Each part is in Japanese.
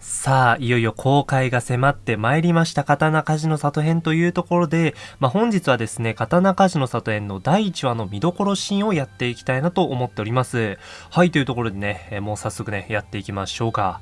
さあ、いよいよ公開が迫ってまいりました刀鍛冶の里編というところで、まあ、本日はですね、刀鍛冶の里編の第1話の見どころシーンをやっていきたいなと思っております。はい、というところでね、もう早速ね、やっていきましょうか。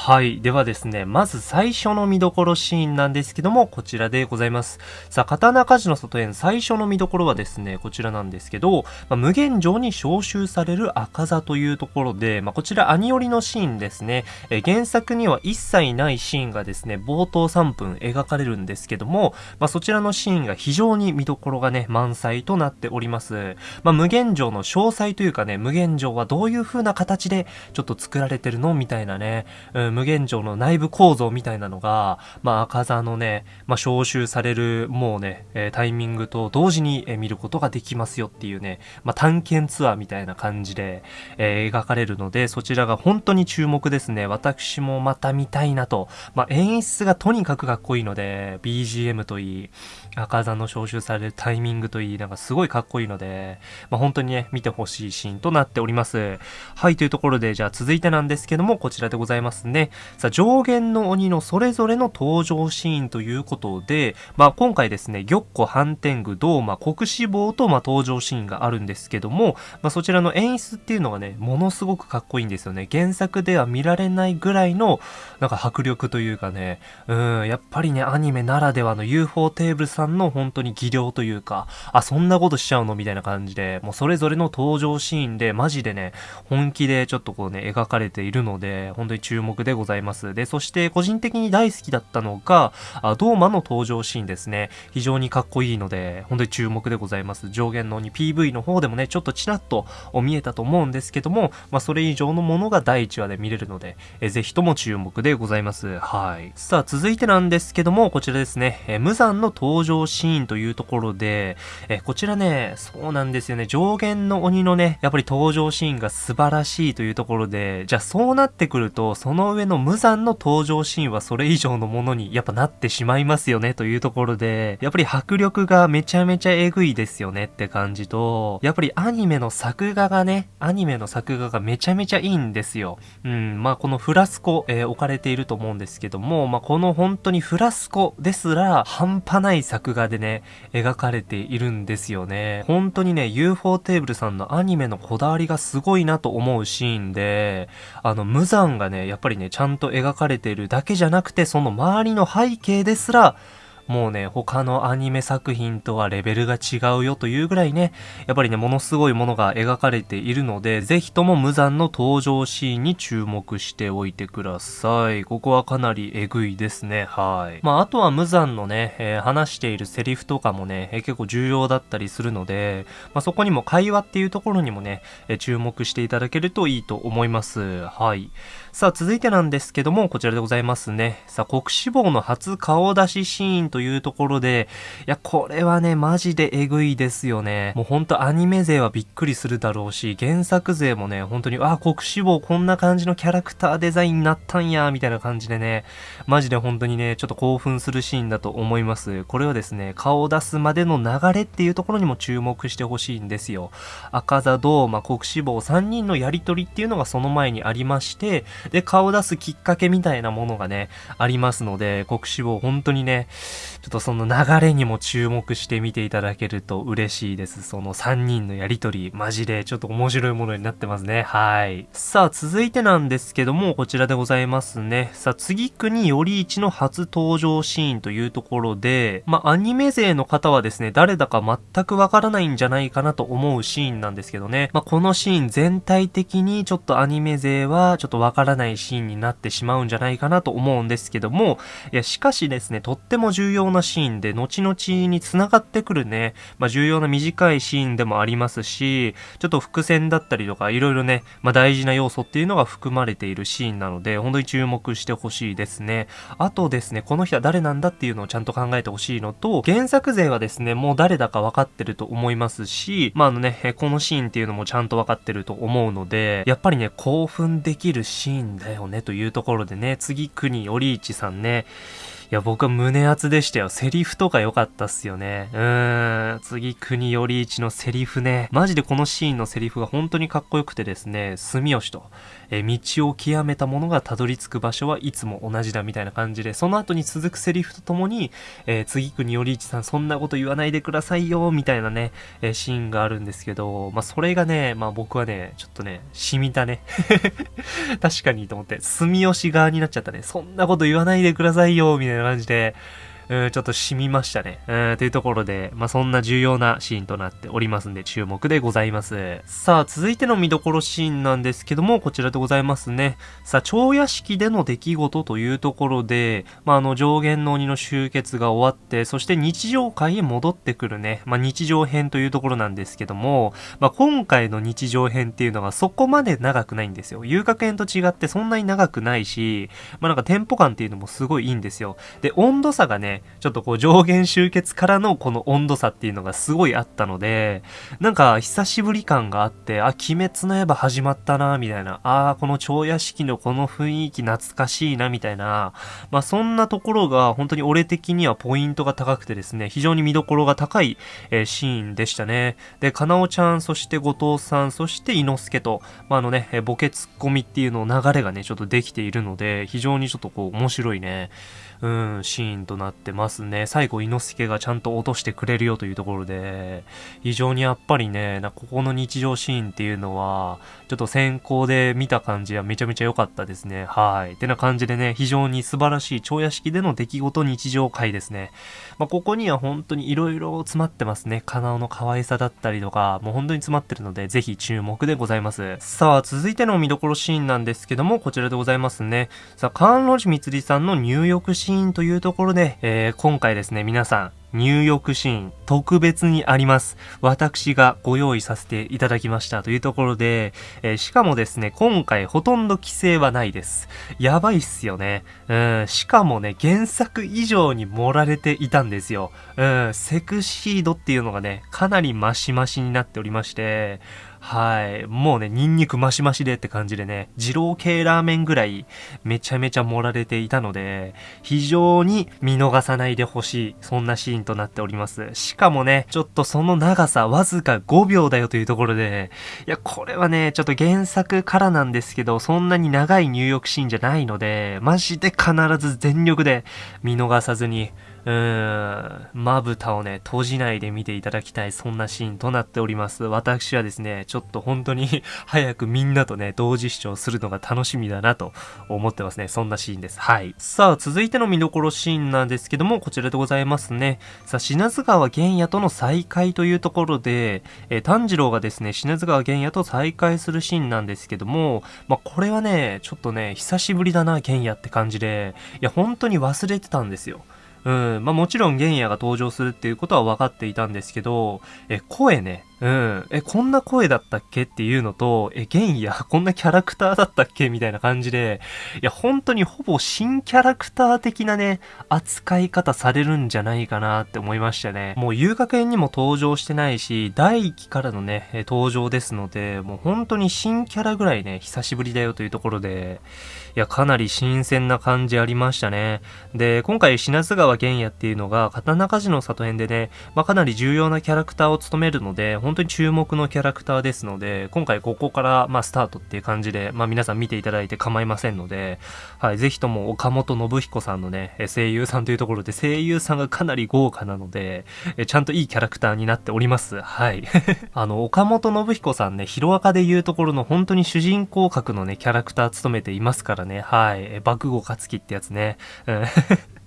はい。ではですね、まず最初の見どころシーンなんですけども、こちらでございます。さあ、刀鍛冶の外園最初の見どころはですね、こちらなんですけど、まあ、無限城に召集される赤座というところで、まあ、こちら兄寄りのシーンですね、え原作には一切ないシーンがですね、冒頭3分描かれるんですけども、まあ、そちらのシーンが非常に見どころがね、満載となっております。まあ、無限城の詳細というかね、無限城はどういう風な形でちょっと作られてるのみたいなね、うん、無限城の内部構造みたいなのが、まあ、赤座のね、まあ、召集される、もうね、え、タイミングと同時に、え、見ることができますよっていうね、まあ、探検ツアーみたいな感じで、え、描かれるので、そちらが本当に注目ですね。私もまた見たいなと。まあ、演出がとにかくかっこいいので、BGM といい、赤座の召集されるタイミングといい、なんかすごいかっこいいので、まあ、本当にね、見てほしいシーンとなっております。はい、というところで、じゃあ続いてなんですけども、こちらでございますね。ねさあ、上限の鬼のそれぞれの登場シーンということで、まあ、今回ですね、玉子、反天狗、銅馬、国志望と、まあ、登場シーンがあるんですけども、まあ、そちらの演出っていうのがね、ものすごくかっこいいんですよね。原作では見られないぐらいの、なんか迫力というかね、うん、やっぱりね、アニメならではの UFO テーブルさんの本当に技量というか、あ、そんなことしちゃうのみたいな感じで、もうそれぞれの登場シーンで、マジでね、本気でちょっとこうね、描かれているので、本当に注目でございます。で、そして個人的に大好きだったのが、あドーマの登場シーンですね。非常にかっこいいので、本当に注目でございます。上限のに PV の方でもね、ちょっとちらっと見えたと思うんですけども、まあ、それ以上のものが第1話で見れるので、えぜひとも注目でございます。はい。さあ、続いてなんですけども、こちらですね、え無残の登場シーンというところで、えこちらね、そうなんですよね、上限の鬼のね、やっぱり登場シーンが素晴らしいというところで、じゃあそうなってくると、そのの上の無残の登場シーンはそれ以上のものにやっぱなってしまいますよねというところで、やっぱり迫力がめちゃめちゃえぐいですよねって感じと、やっぱりアニメの作画がね、アニメの作画がめちゃめちゃいいんですよ。うん、まあこのフラスコ、えー、置かれていると思うんですけども、まあこの本当にフラスコですら半端ない作画でね、描かれているんですよね。本当にね、UFO テーブルさんのアニメのこだわりがすごいなと思うシーンで、あの無残がね、やっぱりね、ちゃんと描かれているだけじゃなくて、その周りの背景ですら、もうね、他のアニメ作品とはレベルが違うよというぐらいね、やっぱりね、ものすごいものが描かれているので、ぜひとも無残の登場シーンに注目しておいてください。ここはかなりえぐいですね。はい。まあ、あとは無残のね、えー、話しているセリフとかもね、えー、結構重要だったりするので、まあ、そこにも会話っていうところにもね、えー、注目していただけるといいと思います。はい。さあ、続いてなんですけども、こちらでございますね。さあ、国志望の初顔出しシーンとというところで、いや、これはね、マジでえぐいですよね。もうほんとアニメ勢はびっくりするだろうし、原作勢もね、本当に、あ、国志望こんな感じのキャラクターデザインになったんや、みたいな感じでね、マジで本当にね、ちょっと興奮するシーンだと思います。これはですね、顔を出すまでの流れっていうところにも注目してほしいんですよ。赤座堂、まあ、国志望3人のやりとりっていうのがその前にありまして、で、顔出すきっかけみたいなものがね、ありますので、国志望本当にね、ちょっとその流れにも注目して見ていただけると嬉しいです。その3人のやりとり、マジでちょっと面白いものになってますね。はい。さあ、続いてなんですけども、こちらでございますね。さあ、次国より一の初登場シーンというところで、まあ、アニメ勢の方はですね、誰だか全くわからないんじゃないかなと思うシーンなんですけどね。まあ、このシーン全体的にちょっとアニメ勢はちょっとわからないシーンになってしまうんじゃないかなと思うんですけども、いや、しかしですね、とっても重要なシーンで、後々に繋がってくるね、まあ、重要な短いシーンでもありますし、ちょっと伏線だったりとか、いろいろね、まあ、大事な要素っていうのが含まれているシーンなので、本当に注目してほしいですね。あとですね、この人は誰なんだっていうのをちゃんと考えてほしいのと、原作勢はですね、もう誰だか分かってると思いますし、まあ、あのね、このシーンっていうのもちゃんと分かってると思うので、やっぱりね、興奮できるシーンだよねというところでね、次、国、オリーチさんね、や、僕は胸熱でしたよ。セリフとか良かったっすよね。うーん。次、国より一のセリフね。マジでこのシーンのセリフが本当にかっこよくてですね、住吉と、え道を極めた者がたどり着く場所はいつも同じだみたいな感じで、その後に続くセリフとともに、えー、次国より一さんそんなこと言わないでくださいよ、みたいなね、えー、シーンがあるんですけど、まあ、それがね、まあ、僕はね、ちょっとね、染みたね。確かにと思って、住吉側になっちゃったね。そんなこと言わないでくださいよ、みたいな感じで、うん、ちょっと染みましたね。うん、というところで、まあ、そんな重要なシーンとなっておりますんで、注目でございます。さあ、続いての見どころシーンなんですけども、こちらでございますね。さあ、超屋敷での出来事というところで、まあ、あの、上限の鬼の集結が終わって、そして日常界へ戻ってくるね、まあ、日常編というところなんですけども、まあ、今回の日常編っていうのがそこまで長くないんですよ。遊楽園と違ってそんなに長くないし、まあ、なんかテンポ感っていうのもすごいいいんですよ。で、温度差がね、ちょっとこう上限集結からのこの温度差っていうのがすごいあったので、なんか久しぶり感があって、あ、鬼滅の刃始まったな、みたいな、あこの超屋敷のこの雰囲気懐かしいな、みたいな、まあそんなところが本当に俺的にはポイントが高くてですね、非常に見どころが高い、えー、シーンでしたね。で、かなおちゃん、そして後藤さん、そして伊之助と、まああのね、ボケツッコミっていうの流れがね、ちょっとできているので、非常にちょっとこう面白いね、うん、シーンとなってますね。最後、猪之助がちゃんと落としてくれるよというところで、非常にやっぱりね、なここの日常シーンっていうのは、ちょっと先行で見た感じはめちゃめちゃ良かったですね。はい。ってな感じでね、非常に素晴らしい超屋敷での出来事日常回ですね。まあ、ここには本当に色々詰まってますね。カナオの可愛さだったりとか、もう本当に詰まってるので、ぜひ注目でございます。さあ、続いての見どころシーンなんですけども、こちらでございますね。さあ、カンロジミツリさんの入浴シーンというところで、えー、今回ですね、皆さん、入浴シーン特別にあります。私がご用意させていただきましたというところで、えー、しかもですね、今回ほとんど規制はないです。やばいっすよね。うん、しかもね、原作以上に盛られていたんですよ。うん、セクシードっていうのがね、かなりマシマシになっておりまして、はい。もうね、ニンニクマシマシでって感じでね、二郎系ラーメンぐらいめちゃめちゃ盛られていたので、非常に見逃さないでほしい、そんなシーンとなっております。しかもね、ちょっとその長さわずか5秒だよというところで、いや、これはね、ちょっと原作からなんですけど、そんなに長い入浴シーンじゃないので、マジで必ず全力で見逃さずに、うーん、まぶたをね、閉じないで見ていただきたい、そんなシーンとなっております。私はですね、ちょっと本当に 早くみんなとね、同時視聴するのが楽しみだなと思ってますね。そんなシーンです。はい。さあ、続いての見どころシーンなんですけども、こちらでございますね。さあ、品津川玄也との再会というところで、えー、炭治郎がですね、品津川玄也と再会するシーンなんですけども、まあ、これはね、ちょっとね、久しぶりだな、玄也って感じで、いや、本当に忘れてたんですよ。うん。まあもちろん玄也が登場するっていうことは分かっていたんですけど、え、声ね。うん。え、こんな声だったっけっていうのと、え、ゲンヤ、こんなキャラクターだったっけみたいな感じで、いや、本当にほぼ新キャラクター的なね、扱い方されるんじゃないかなって思いましたね。もう遊楽園にも登場してないし、第1期からのね、登場ですので、もう本当に新キャラぐらいね、久しぶりだよというところで、いや、かなり新鮮な感じありましたね。で、今回、品津川玄也っていうのが、刀鍛冶の里編でね、まあ、かなり重要なキャラクターを務めるので、本当に注目のキャラクターですので、今回ここから、まあ、スタートっていう感じで、まあ、皆さん見ていただいて構いませんので、はい、ぜひとも岡本信彦さんのね、声優さんというところで、声優さんがかなり豪華なので、えちゃんといいキャラクターになっております。はい。あの、岡本信彦さんね、ヒロアカで言うところの本当に主人公格のね、キャラクター務めていますからね、はい。え爆豪勝樹ってやつね。うん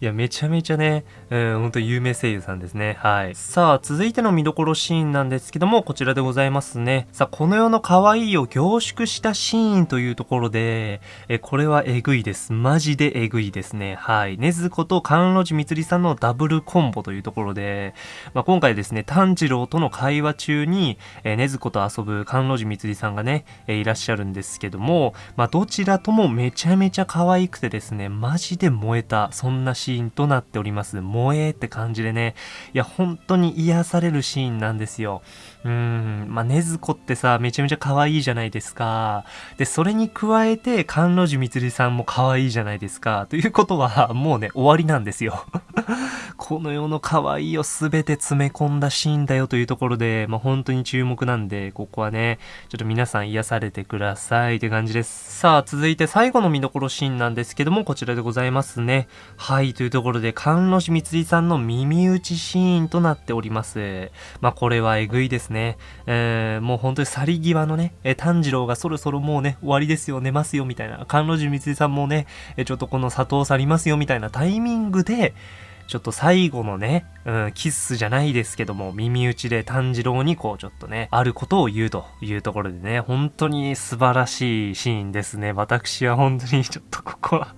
いや、めちゃめちゃね、うん、ほんと有名声優さんですね。はい。さあ、続いての見どころシーンなんですけども、こちらでございますね。さあ、この世の可愛いを凝縮したシーンというところで、え、これはえぐいです。マジでえぐいですね。はい。ねずこと甘露寺みつりさんのダブルコンボというところで、まあ、今回ですね、炭治郎との会話中に、えねずこと遊ぶ甘露寺みつりさんがね、えいらっしゃるんですけども、まあ、どちらともめちゃめちゃ可愛くてですね、マジで燃えた。た、そんなシーンとなっております。萌えって感じでね、いや、本当に癒されるシーンなんですよ。うん、まあ、ねずこってさ、めちゃめちゃ可愛いじゃないですか。で、それに加えて、甘露寺みつりさんも可愛いじゃないですか。ということは、もうね、終わりなんですよ。この世の可愛いを全て詰め込んだシーンだよというところで、まあ、本当に注目なんで、ここはね、ちょっと皆さん癒されてくださいって感じです。さあ、続いて最後の見どころシーンなんですけども、こちらでございますね。はい、というところで、甘露寺みつりさんの耳打ちシーンとなっております。まあ、これはえぐいですね。ねえー、もう本当に去り際のね、え炭治郎がそろそろもうね、終わりですよ、寝ますよ、みたいな。甘露寺光恵さんもね、えちょっとこの里を去りますよ、みたいなタイミングで、ちょっと最後のね、うん、キッスじゃないですけども、耳打ちで炭治郎にこうちょっとね、あることを言うというところでね、本当に素晴らしいシーンですね。私は本当にちょっとここは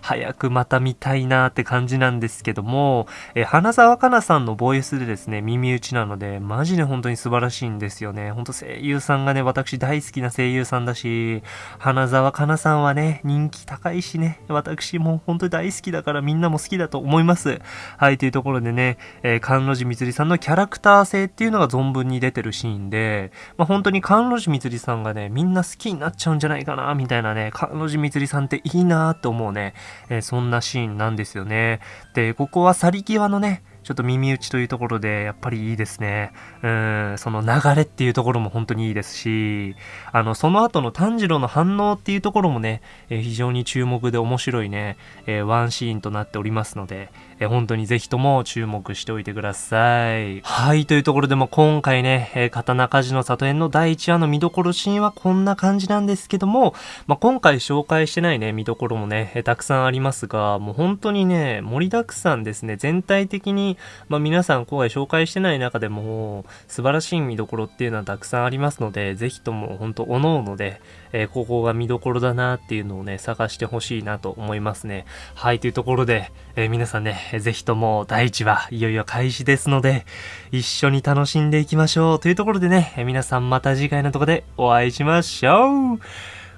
早くまた見たいなーって感じなんですけども、え花沢香菜さんのボイスでですね、耳打ちなので、マジで本当に素晴らしいんですよね。本当声優さんがね、私大好きな声優さんだし、花沢香菜さんはね、人気高いしね、私も本当に大好きだからみんなも好きだと思います。はい、というところでね、えー、関路寺みつりさんのキャラクター性っていうのが存分に出てるシーンで、まあ、本当に関路寺みつりさんがね、みんな好きになっちゃうんじゃないかな、みたいなね、関路寺みつりさんっていいなって思うね、えー、そんなシーンなんですよね。で、ここは去り際のね、ちょっと耳打ちというところで、やっぱりいいですね。うん、その流れっていうところも本当にいいですし、あの、その後の炭治郎の反応っていうところもね、えー、非常に注目で面白いね、えー、ワンシーンとなっておりますので、えー、本当にぜひとも注目しておいてください。はい、というところでも今回ね、え、刀鍛冶の里編の第1話の見どころシーンはこんな感じなんですけども、まあ、今回紹介してないね、見どころもね、え、たくさんありますが、もう本当にね、盛りだくさんですね、全体的に、まあ、皆さん今回紹介してない中でも、素晴らしい見どころっていうのはたくさんありますので、ぜひとも本当、おのおので、えー、ここが見どころだなっていうのをね、探してほしいなと思いますね。はい、というところで、えー、皆さんね、ぜひとも第1話、いよいよ開始ですので、一緒に楽しんでいきましょう。というところでね、皆さんまた次回のとこでお会いしましょう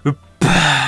うっば